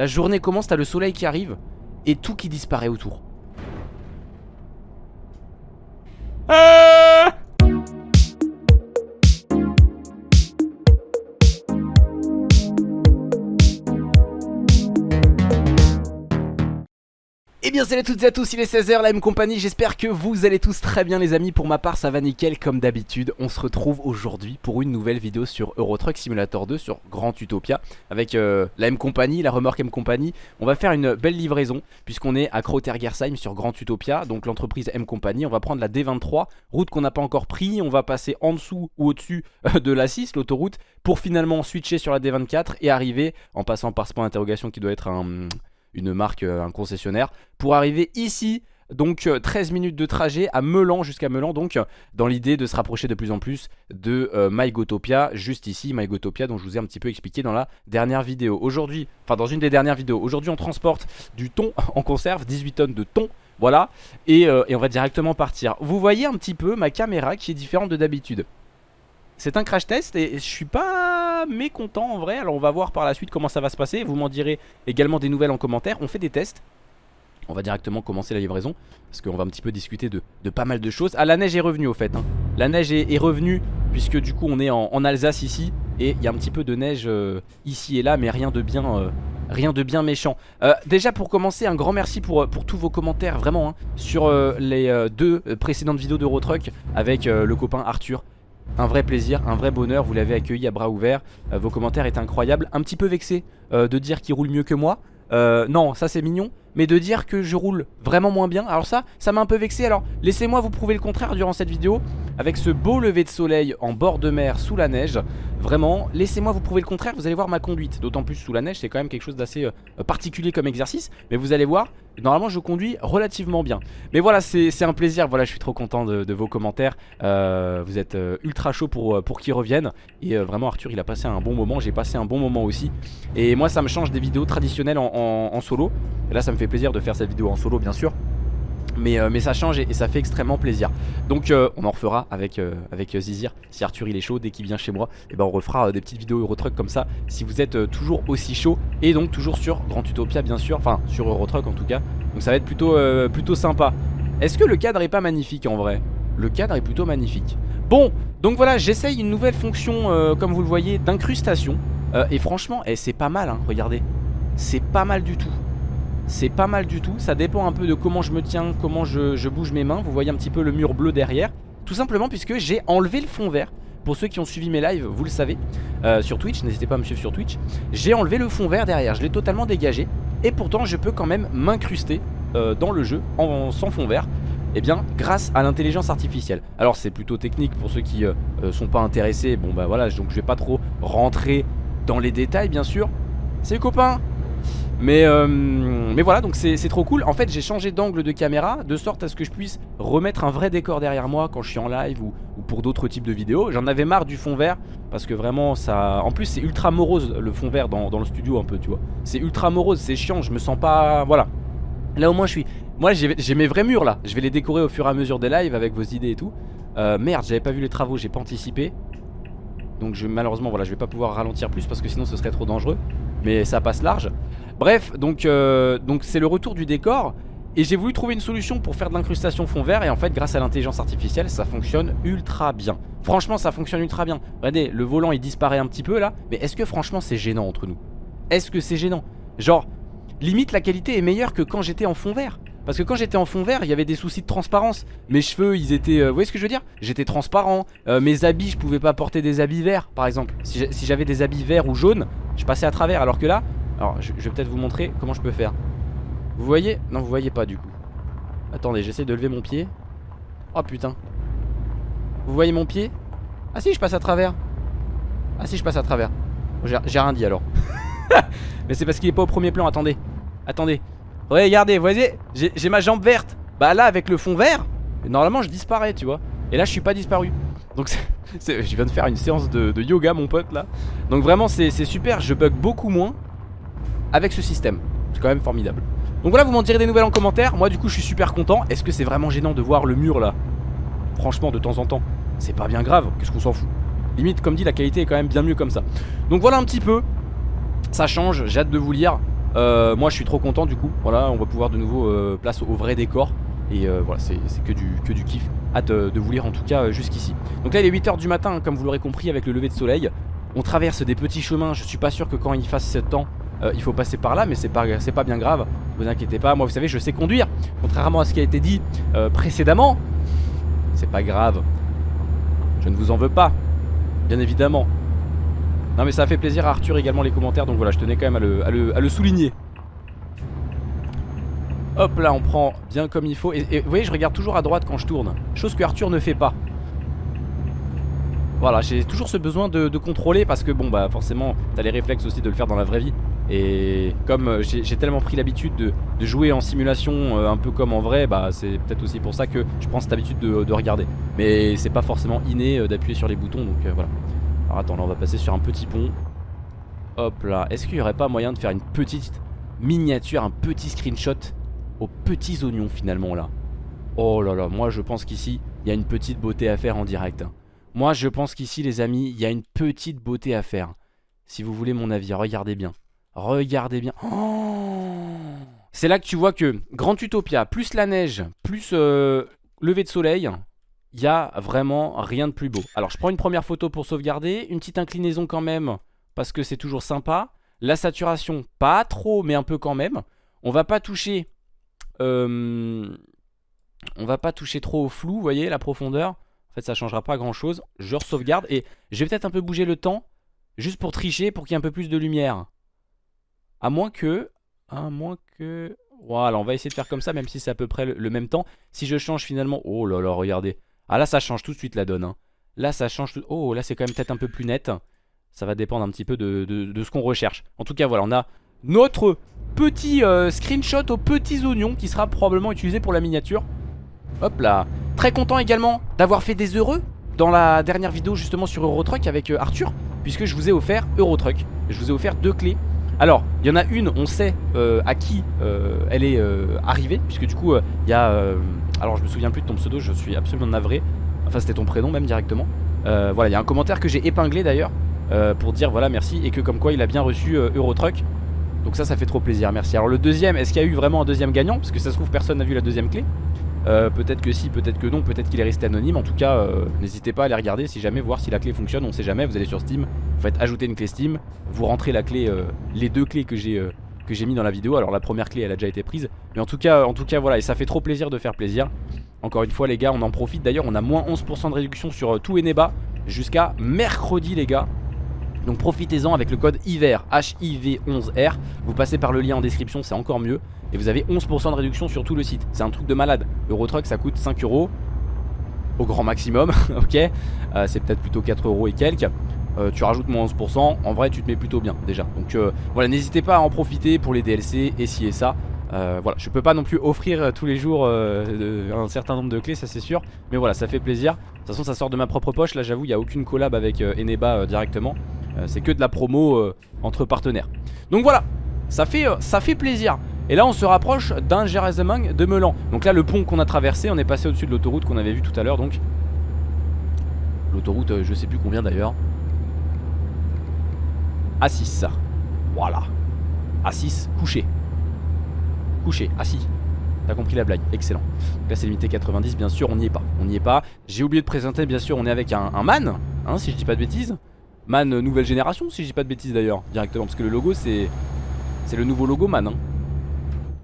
La journée commence, t'as le soleil qui arrive et tout qui disparaît autour. Salut à toutes et à tous, il est 16h, la M compagnie, j'espère que vous allez tous très bien les amis. Pour ma part ça va nickel comme d'habitude, on se retrouve aujourd'hui pour une nouvelle vidéo sur Euro Truck Simulator 2 sur Grand Utopia Avec euh, la M compagnie, la remorque M compagnie On va faire une belle livraison puisqu'on est à Krautergersheim sur Grand Utopia Donc l'entreprise M compagnie, on va prendre la D23, route qu'on n'a pas encore pris. On va passer en dessous ou au-dessus euh, de la 6, l'autoroute Pour finalement switcher sur la D24 et arriver en passant par ce point d'interrogation qui doit être un une marque, euh, un concessionnaire, pour arriver ici donc 13 euh, minutes de trajet à Melan jusqu'à Melan donc dans l'idée de se rapprocher de plus en plus de euh, MyGotopia juste ici MyGotopia dont je vous ai un petit peu expliqué dans la dernière vidéo. Aujourd'hui, enfin dans une des dernières vidéos Aujourd'hui on transporte du thon en conserve 18 tonnes de thon voilà et, et on va directement partir. Vous voyez un petit peu ma caméra qui est différente de d'habitude. C'est un crash test et je suis pas mécontent en vrai. Alors on va voir par la suite comment ça va se passer. Vous m'en direz également des nouvelles en commentaire. On fait des tests. On va directement commencer la livraison Parce qu'on va un petit peu discuter de, pas mal de choses. Ah la neige est revenue au fait hein. La neige est, revenue puisque du coup on est en, Alsace ici. Et il y a un petit peu de neige euh, ici et là Mais rien de bien, euh, rien de bien méchant. Euh, Déjà pour commencer un grand merci pour, tous vos commentaires Vraiment hein, sur les deux précédentes vidéos d'Eurotruck Avec le copain Arthur un vrai plaisir, un vrai bonheur, vous l'avez accueilli à bras ouverts, euh, vos commentaires étaient incroyables, un petit peu vexé euh, de dire qu'il roule mieux que moi, euh, non ça c'est mignon, mais de dire que je roule vraiment moins bien, alors ça, ça m'a un peu vexé, alors laissez-moi vous prouver le contraire durant cette vidéo, avec ce beau lever de soleil en bord de mer sous la neige, vraiment, laissez-moi vous prouver le contraire, vous allez voir ma conduite, d'autant plus sous la neige, c'est quand même quelque chose d'assez particulier comme exercice, mais vous allez voir, Normalement je conduis relativement bien. Mais voilà c'est un plaisir. Voilà je suis trop content de, vos commentaires. Euh, Vous êtes euh, ultra chaud pour, euh, pour qu'ils reviennent. Et vraiment Arthur il a passé un bon moment. J'ai passé un bon moment aussi. Et moi ça me change des vidéos traditionnelles en, solo. Et là ça me fait plaisir de faire cette vidéo en solo bien sûr. Mais, mais, ça change et, ça fait extrêmement plaisir. Donc on en refera avec, avec Zizir. Si Arthur il est chaud dès qu'il vient chez moi Et eh ben on refera des petites vidéos Eurotruck comme ça Si vous êtes toujours aussi chaud Et donc toujours sur Grand Utopia bien sûr. Enfin sur Eurotruck en tout cas. Donc ça va être plutôt, euh, plutôt sympa. Est-ce que le cadre est pas magnifique en vrai? Le cadre est plutôt magnifique. Bon, donc voilà, j'essaye une nouvelle fonction, euh, comme vous le voyez, d'incrustation. Euh, Et franchement, eh, c'est pas mal, hein, regardez. C'est pas mal du tout c'est pas mal du tout, ça dépend un peu de comment je me tiens, comment je, bouge mes mains. Vous voyez un petit peu le mur bleu derrière. Tout simplement puisque j'ai enlevé le fond vert. Pour ceux qui ont suivi mes lives, vous le savez, euh, sur Twitch, n'hésitez pas à me suivre sur Twitch, j'ai enlevé le fond vert derrière, je l'ai totalement dégagé, et pourtant je peux quand même m'incruster euh, dans le jeu en, sans fond vert, eh bien grâce à l'intelligence artificielle. Alors c'est plutôt technique pour ceux qui euh, sont pas intéressés, bon bah voilà, donc je vais pas trop rentrer dans les détails bien sûr. C'est copains mais, euh, mais voilà donc c'est trop cool. En fait j'ai changé d'angle de caméra De sorte à ce que je puisse remettre un vrai décor derrière moi Quand je suis en live ou, pour d'autres types de vidéos. J'en avais marre du fond vert Parce que vraiment ça... En plus c'est ultra morose le fond vert dans, le studio un peu tu vois. C'est ultra morose, c'est chiant, je me sens pas... Voilà. Là au moins je suis... Moi j'ai mes vrais murs là. Je vais les décorer au fur et à mesure des lives avec vos idées et tout. Euh, Merde j'avais pas vu les travaux, j'ai pas anticipé. Donc malheureusement voilà je vais pas pouvoir ralentir plus parce que sinon ce serait trop dangereux Mais ça passe large. Bref donc euh, donc c'est le retour du décor. Et j'ai voulu trouver une solution pour faire de l'incrustation fond vert. Et en fait grâce à l'intelligence artificielle ça fonctionne ultra bien. Franchement ça fonctionne ultra bien. Regardez le volant il disparaît un petit peu là. Mais est-ce que franchement c'est gênant entre nous? Est-ce que c'est gênant? Genre limite la qualité est meilleure que quand j'étais en fond vert. Parce que quand j'étais en fond vert, il y avait des soucis de transparence. Mes cheveux, ils étaient... Euh, vous voyez ce que je veux dire? J'étais transparent. Euh, mes habits, je pouvais pas porter des habits verts, par exemple. Si j'avais des habits verts ou jaunes, je passais à travers. Alors que là... Alors, je, vais peut-être vous montrer comment je peux faire. Vous voyez? Non, vous voyez pas du coup. Attendez, j'essaie de lever mon pied. Oh putain. Vous voyez mon pied? Ah si, je passe à travers. Ah si, je passe à travers. J'ai rien dit alors. Mais c'est parce qu'il est pas au premier plan, attendez. Attendez. Regardez, vous voyez, j'ai ma jambe verte. Bah là, avec le fond vert, normalement je disparais, tu vois. Et là, je suis pas disparu. Donc, je viens de faire une séance de, yoga, mon pote, là. Donc, vraiment, c'est super. Je bug beaucoup moins avec ce système. C'est quand même formidable. Donc, voilà, vous m'en direz des nouvelles en commentaire. Moi, du coup, je suis super content. Est-ce que c'est vraiment gênant de voir le mur, là? Franchement, de temps en temps, c'est pas bien grave. Qu'est-ce qu'on s'en fout? Limite, comme dit, la qualité est quand même bien mieux comme ça. Donc, voilà un petit peu. Ça change, j'ai hâte de vous lire Euh, moi je suis trop content du coup. Voilà, on va pouvoir de nouveau euh, place au vrai décor. Et euh, voilà, c'est que du, kiff. Hâte de vous lire en tout cas jusqu'ici. Donc là il est 8h du matin, hein, comme vous l'aurez compris, avec le lever de soleil. On traverse des petits chemins. Je suis pas sûr que quand il fasse ce temps, il faut passer par là. Mais c'est pas, pas bien grave. Vous inquiétez pas. Moi, vous savez, je sais conduire. Contrairement à ce qui a été dit précédemment. C'est pas grave. Je ne vous en veux pas. Bien évidemment. Non mais ça a fait plaisir à Arthur également les commentaires Donc voilà je tenais quand même à le, souligner Hop là on prend bien comme il faut. Et, vous voyez je regarde toujours à droite quand je tourne. Chose que Arthur ne fait pas. Voilà j'ai toujours ce besoin de, contrôler Parce que bon bah forcément t'as les réflexes aussi de le faire dans la vraie vie. Et comme euh, j'ai tellement pris l'habitude de, jouer en simulation euh, Un peu comme en vrai Bah c'est peut-être aussi pour ça que je prends cette habitude de, regarder. Mais c'est pas forcément inné euh, d'appuyer sur les boutons Donc voilà. Alors attends, là on va passer sur un petit pont. Hop là. Est-ce qu'il n'y aurait pas moyen de faire une petite miniature, un petit screenshot aux petits oignons finalement là Oh là là, moi je pense qu'ici, il y a une petite beauté à faire en direct. Moi je pense qu'ici les amis, il y a une petite beauté à faire. Si vous voulez mon avis, regardez bien. Regardez bien. Oh C'est là que tu vois que Grand Utopia, plus la neige, plus euh, lever de soleil, il y a vraiment rien de plus beau. Alors je prends une première photo pour sauvegarder, une petite inclinaison quand même, parce que c'est toujours sympa. La saturation, pas trop, mais un peu quand même. On va pas toucher... Euh, on va pas toucher trop au flou, vous voyez, la profondeur. En fait, ça changera pas grand chose. Je sauvegarde et je vais peut-être un peu bouger le temps, juste pour tricher, pour qu'il y ait un peu plus de lumière. À moins que... À moins que... Voilà, on va essayer de faire comme ça, même si c'est à peu près le même temps. Si je change finalement... Oh là là, regardez. Ah là ça change tout de suite la donne hein. Là ça change tout... Oh là c'est quand même peut-être un peu plus net Ça va dépendre un petit peu de, ce qu'on recherche En tout cas voilà on a notre petit euh, screenshot aux petits oignons Qui sera probablement utilisé pour la miniature Hop là Très content également d'avoir fait des heureux Dans la dernière vidéo justement sur Eurotruck avec euh, Arthur Puisque je vous ai offert Eurotruck Je vous ai offert deux clés alors, il y en a une, on sait euh, à qui elle est arrivée, puisque du coup, il y a alors je me souviens plus de ton pseudo, je suis absolument navré. Enfin c'était ton prénom même directement. Voilà, il y a un commentaire que j'ai épinglé d'ailleurs pour dire voilà merci et que comme quoi il a bien reçu Eurotruck. Donc ça ça fait trop plaisir, merci. Alors le deuxième, est-ce qu'il y a eu vraiment un deuxième gagnant? Parce que ça se trouve personne n'a vu la deuxième clé. peut-être que si, peut-être que non, peut-être qu'il est resté anonyme. En tout cas, n'hésitez pas à aller regarder si jamais, voir si la clé fonctionne. On sait jamais, vous allez sur Steam, vous faites ajouter une clé Steam, vous rentrez la clé, les deux clés que j'ai que mis dans la vidéo. Alors la première clé elle a déjà été prise. Mais en tout cas, en tout cas voilà, et ça fait trop plaisir de faire plaisir. Encore une fois les gars, on en profite. D'ailleurs on a moins 11% de réduction sur euh, tout Eneba jusqu'à mercredi les gars. Donc profitez-en avec le code hiver HIV11R Vous passez par le lien en description c'est encore mieux Et vous avez 11% de réduction sur tout le site C'est un truc de malade Eurotruck ça coûte 5 euros Au grand maximum ok euh, C'est peut-être plutôt 4 euros et quelques euh, tu rajoutes moins 11%, en vrai tu te mets plutôt bien déjà. Donc euh, voilà, n'hésitez pas à en profiter pour les DLC et ci et ça. Euh, voilà, je peux pas non plus offrir tous les jours un certain nombre de clés, ça c'est sûr. Mais voilà, ça fait plaisir. De toute façon, ça sort de ma propre poche. Là, j'avoue, il n'y a aucune collab avec Eneba directement. C'est que de la promo entre partenaires. Donc voilà, ça fait, ça fait plaisir. Et là, on se rapproche d'un Geresemang de Melan. Donc là, le pont qu'on a traversé, on est passé au-dessus de l'autoroute qu'on avait vu tout à l'heure. Donc l'autoroute, je sais plus combien d'ailleurs. A6. Voilà. A6, couché. Couché, assis. T'as compris la blague, excellent. Donc là c'est limité 90, bien sûr, on n'y est pas. On n'y est pas. J'ai oublié de présenter, bien sûr, on est avec un, man, hein, si je dis pas de bêtises. Man nouvelle génération, si je dis pas de bêtises d'ailleurs, directement. Parce que le logo c'est. C'est le nouveau logo man. Hein.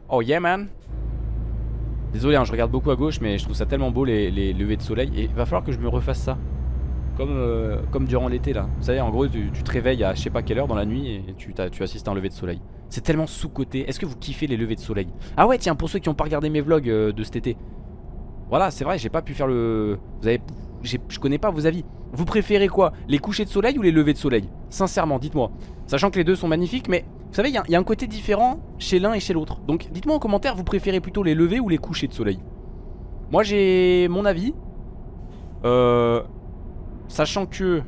Oh yeah man. Désolé, hein, je regarde beaucoup à gauche, mais je trouve ça tellement beau les, les levées de soleil. Et va falloir que je me refasse ça. Comme, euh, comme durant l'été là. Vous savez, en gros, tu, te réveilles à je sais pas quelle heure dans la nuit et tu, tu assistes à un lever de soleil. C'est tellement sous-côté. Est-ce que vous kiffez les levées de soleil? Ah ouais, tiens, pour ceux qui n'ont pas regardé mes vlogs euh, de cet été. Voilà, c'est vrai, j'ai pas pu faire le... Vous avez... Je connais pas vos avis. Vous préférez quoi Les couchers de soleil ou les levées de soleil? Sincèrement, dites-moi. Sachant que les deux sont magnifiques, mais vous savez, il y, a un côté différent chez l'un et chez l'autre. Donc dites-moi en commentaire, vous préférez plutôt les levées ou les couchers de soleil? Moi j'ai mon avis. Euh, Sachant que...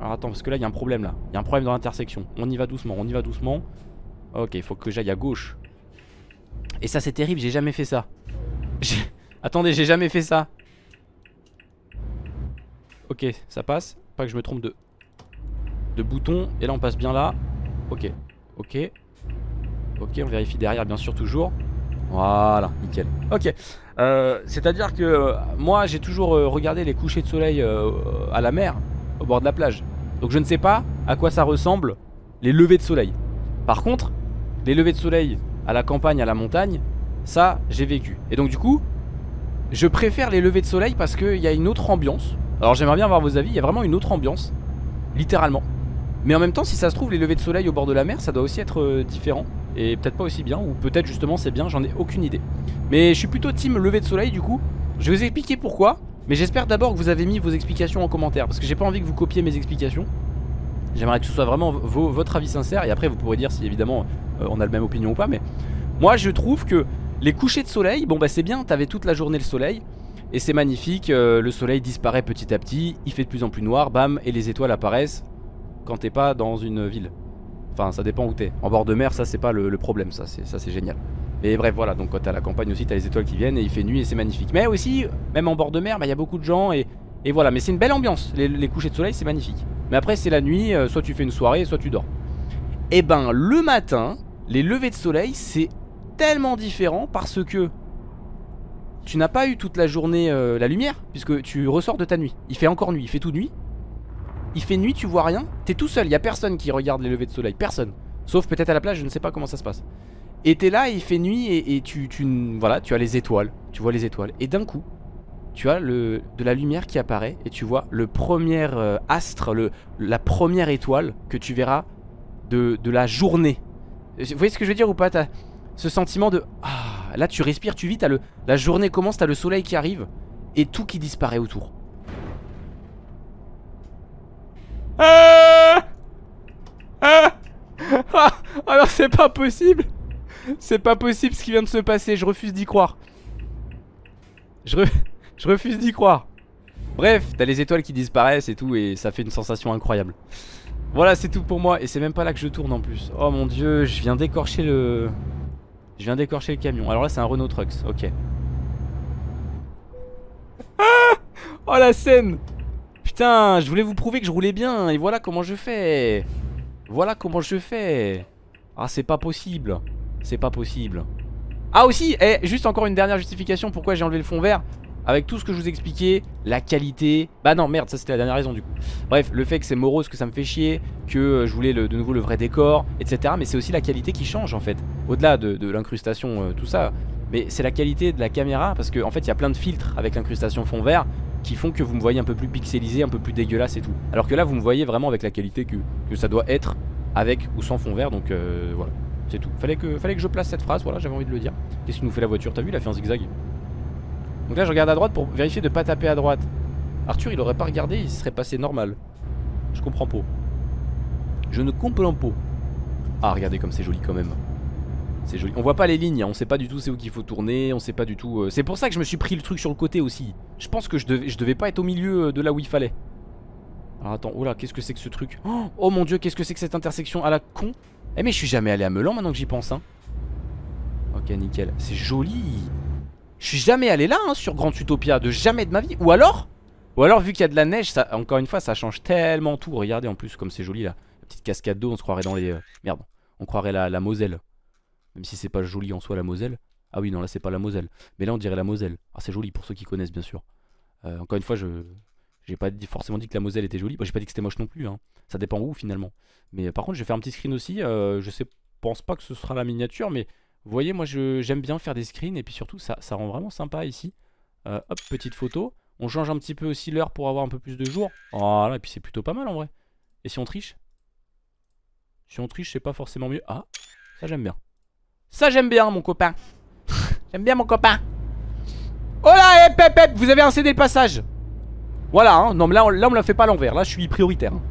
Alors attends, parce que là, il y a un problème là. Il y a un problème dans l'intersection. On y va doucement, on y va doucement. Ok, il faut que j'aille à gauche. Et ça, c'est terrible, j'ai jamais fait ça. Attendez, j'ai jamais fait ça. Ok, ça passe. Pas que je me trompe de... Bouton. Et là, on passe bien là. Ok, ok. Ok, on vérifie derrière, bien sûr, toujours. Voilà, nickel. Ok. Euh, C'est-à-dire que euh, moi, j'ai toujours euh, regardé les couchers de soleil à la mer, au bord de la plage. Donc je ne sais pas à quoi ça ressemble les levées de soleil. Par contre, les levées de soleil à la campagne, à la montagne, ça, j'ai vécu. Et donc du coup, je préfère les levées de soleil parce qu'il y a une autre ambiance. Alors j'aimerais bien avoir vos avis, il y a vraiment une autre ambiance, littéralement. Mais en même temps, si ça se trouve, les levées de soleil au bord de la mer, ça doit aussi être euh, différent. Et peut-être pas aussi bien, ou peut-être justement c'est bien, j'en ai aucune idée. Mais je suis plutôt team lever de soleil du coup. Je vais vous expliquer pourquoi. Mais j'espère d'abord que vous avez mis vos explications en commentaire. Parce que j'ai pas envie que vous copiez mes explications. J'aimerais que ce soit vraiment votre avis sincère. Et après vous pourrez dire si évidemment euh, on a la même opinion ou pas. Mais moi je trouve que les couchers de soleil, bon bah c'est bien, t'avais toute la journée le soleil. Et c'est magnifique, euh, le soleil disparaît petit à petit, il fait de plus en plus noir, bam, et les étoiles apparaissent quand t'es pas dans une ville. Enfin, ça dépend où t'es. En bord de mer, ça c'est pas le, problème, ça c'est génial. Mais bref, voilà, donc quand t'es à la campagne aussi, t'as les étoiles qui viennent et il fait nuit et c'est magnifique. Mais aussi, même en bord de mer, bah, il y a beaucoup de gens et, et voilà. Mais c'est une belle ambiance, les, couchers de soleil, c'est magnifique. Mais après, c'est la nuit, euh, soit tu fais une soirée, soit tu dors. Et ben, le matin, les levées de soleil, c'est tellement différent parce que tu n'as pas eu toute la journée euh, la lumière, puisque tu ressors de ta nuit. Il fait encore nuit, il fait tout nuit. Il fait nuit, tu vois rien. T'es tout seul, il a personne qui regarde les levées de soleil, personne. Sauf peut-être à la plage, je ne sais pas comment ça se passe. Et t'es là, il fait nuit et, tu, tu, voilà, tu as les étoiles, tu vois les étoiles. Et d'un coup, tu as le, de la lumière qui apparaît et tu vois le premier euh, astre, le, la première étoile que tu verras de, de la journée. Vous voyez ce que je veux dire ou pas? Ce sentiment de ah, là tu respires, tu vis, le la journée commence, t'as le soleil qui arrive et tout qui disparaît autour. Ah ah ah ah c'est pas possible. C'est pas possible ce qui vient de se passer, je refuse d'y croire. Je, je refuse d'y croire. Bref, t'as les étoiles qui disparaissent et tout et ça fait une sensation incroyable. Voilà, c'est tout pour moi et c'est même pas là que je tourne en plus. Oh mon dieu, je viens d'écorcher le je viens d'écorcher le camion. Alors là, c'est un Renault Trucks. OK. Ah oh la scène Putain, je voulais vous prouver que je roulais bien et voilà comment je fais. Voilà comment je fais. Ah, c'est pas possible. C'est pas possible. Ah aussi, eh, juste encore une dernière justification pourquoi j'ai enlevé le fond vert. Avec tout ce que je vous expliquais, la qualité. Bah non, merde, ça c'était la dernière raison du coup. Bref, le fait que c'est morose, que ça me fait chier, que euh, je voulais de nouveau le vrai décor, etc. Mais c'est aussi la qualité qui change en fait. Au-delà de, l'incrustation, euh, tout ça. Mais c'est la qualité de la caméra parce qu'en en fait il y a plein de filtres avec l'incrustation fond vert qui font que vous me voyez un peu plus pixelisé, un peu plus dégueulasse et tout. Alors que là vous me voyez vraiment avec la qualité que, ça doit être avec ou sans fond vert. Donc euh, voilà, c'est tout. Fallait que, fallait que je place cette phrase, voilà, j'avais envie de le dire. Qu'est-ce qui nous fait la voiture? T'as vu, il a fait un zigzag. Donc là je regarde à droite pour vérifier de pas taper à droite. Arthur il aurait pas regardé, il serait passé normal. Je comprends pas. Je ne comprends pas. Ah regardez comme c'est joli quand même. C'est joli. On voit pas les lignes, hein. on sait pas du tout c'est où qu'il faut tourner, on sait pas du tout. euh, C'est pour ça que je me suis pris le truc sur le côté aussi. Je pense que je devais, pas être au milieu euh, de là où il fallait. Alors attends, oh qu'est-ce que c'est que ce truc? Oh, oh mon dieu, qu'est-ce que c'est que cette intersection à la con? Eh mais je suis jamais allé à Melan maintenant que j'y pense hein. Ok nickel, c'est joli. Je suis jamais allé là hein, sur Grand Utopia, de jamais de ma vie. Ou alors Ou alors vu qu'il y a de la neige, ça, encore une fois ça change tellement tout. Regardez en plus comme c'est joli là. La petite cascade d'eau, on se croirait dans les... euh, Merde, on croirait la, Moselle. Même si c'est pas joli en soi la Moselle. Ah oui non là c'est pas la Moselle. Mais là on dirait la Moselle. Ah c'est joli pour ceux qui connaissent bien sûr. Euh, encore une fois je... J'ai pas forcément dit que la Moselle était jolie. Moi j'ai pas dit que c'était moche non plus. Hein. Ça dépend où finalement. Mais euh, par contre je vais faire un petit screen aussi. je sais, pense pas que ce sera la miniature mais vous voyez moi j'aime bien faire des screens et puis surtout ça, rend vraiment sympa ici. Euh, hop petite photo. On change un petit peu aussi l'heure pour avoir un peu plus de jours. Voilà et puis c'est plutôt pas mal en vrai. Et si on triche? Si on triche c'est pas forcément mieux. Ah ça j'aime bien. Ça j'aime bien mon copain. j'aime bien mon copain. Oh là, hep, hep, vous avez incédé le passage? Voilà, hein. non mais là on, là on me la fait pas l'envers. Là je suis prioritaire. hein.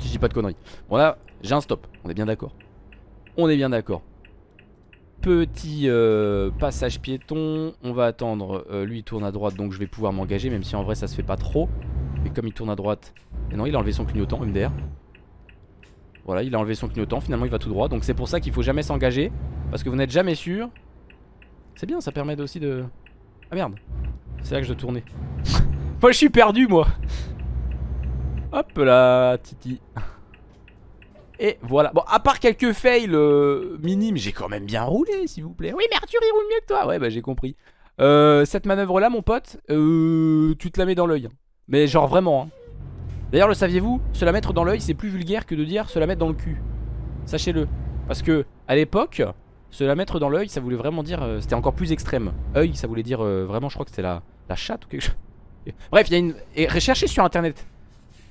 Si je dis pas de conneries. Bon là, j'ai un stop. On est bien d'accord. On est bien d'accord. Petit euh, passage piéton. On va attendre. Euh, lui il tourne à droite donc je vais pouvoir m'engager. Même si en vrai ça se fait pas trop. Mais comme il tourne à droite. Et non, il a enlevé son clignotant MDR. Voilà, il a enlevé son clignotant. Finalement il va tout droit. Donc c'est pour ça qu'il faut jamais s'engager. Parce que vous n'êtes jamais sûr. C'est bien, ça permet aussi de. Ah merde. C'est là que je dois tourner. moi je suis perdu moi. Hop là, Titi. Et voilà. Bon, à part quelques fails euh, minimes, j'ai quand même bien roulé, s'il vous plaît. Oui, mais Arthur, il roule mieux que toi. Ouais, bah j'ai compris. Euh, cette manœuvre-là, mon pote, euh, tu te la mets dans l'œil. Mais genre vraiment. Hein. D'ailleurs, le saviez-vous Se la mettre dans l'œil, c'est plus vulgaire que de dire se la mettre dans le cul. Sachez-le. Parce que, à l'époque, se la mettre dans l'œil, ça voulait vraiment dire... C'était encore plus extrême. Œil, ça voulait dire vraiment, je crois que c'était la, la chatte ou quelque chose. Bref, il y a une... Et recherchez sur internet.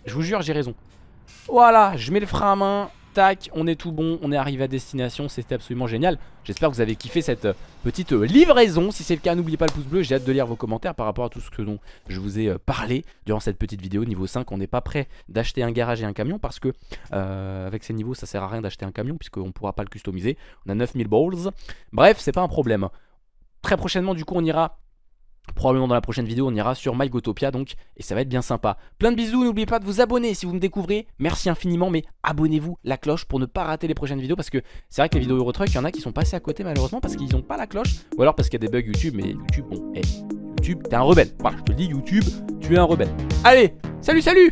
Je vous jure, j'ai raison. Voilà, je mets le frein à main. Tac, on est tout bon, on est arrivé à destination, c'était absolument génial. J'espère que vous avez kiffé cette euh, petite euh, livraison. Si c'est le cas, n'oubliez pas le pouce bleu, j'ai hâte de lire vos commentaires par rapport à tout ce dont je vous ai euh, parlé durant cette petite vidéo. Niveau 5, on n'est pas prêt d'acheter un garage et un camion parce que avec ces niveaux, ça sert à rien d'acheter un camion puisqu'on ne pourra pas le customiser. On a 9000 balls. Bref, c'est pas un problème. Très prochainement, du coup, on ira Probablement dans la prochaine vidéo on ira sur MyGotopia donc et ça va être bien sympa. Plein de bisous, n'oubliez pas de vous abonner si vous me découvrez. Merci infiniment mais abonnez-vous la cloche pour ne pas rater les prochaines vidéos parce que c'est vrai que les vidéos Eurotruck, il y en a qui sont passés à côté malheureusement parce qu'ils n'ont pas la cloche ou alors parce qu'il y a des bugs YouTube mais YouTube bon, hey, YouTube t'es un rebelle. Voilà, je te dis YouTube, tu es un rebelle. Allez, salut salut